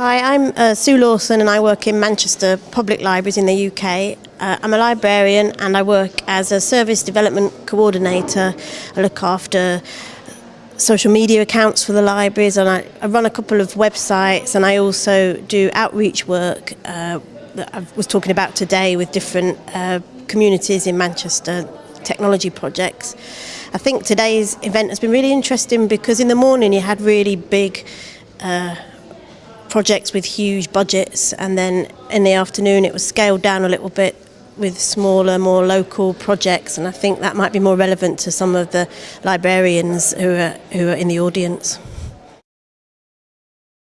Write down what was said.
Hi, I'm uh, Sue Lawson and I work in Manchester Public Libraries in the UK. Uh, I'm a librarian and I work as a service development coordinator. I look after social media accounts for the libraries and I, I run a couple of websites and I also do outreach work uh, that I was talking about today with different uh, communities in Manchester, technology projects. I think today's event has been really interesting because in the morning you had really big uh, projects with huge budgets and then in the afternoon it was scaled down a little bit with smaller, more local projects and I think that might be more relevant to some of the librarians who are, who are in the audience.